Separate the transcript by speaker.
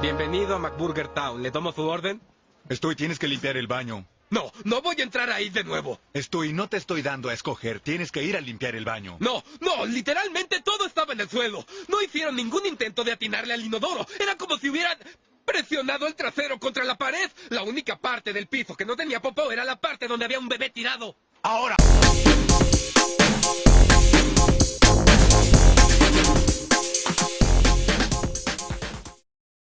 Speaker 1: Bienvenido a McBurger Town. ¿Le tomo su orden?
Speaker 2: Estoy, tienes que limpiar el baño.
Speaker 1: No, no voy a entrar ahí de nuevo.
Speaker 2: Estoy, no te estoy dando a escoger. Tienes que ir a limpiar el baño.
Speaker 1: No, no, literalmente todo estaba en el suelo. No hicieron ningún intento de atinarle al inodoro. Era como si hubieran presionado el trasero contra la pared. La única parte del piso que no tenía popó era la parte donde había un bebé tirado.
Speaker 2: Ahora.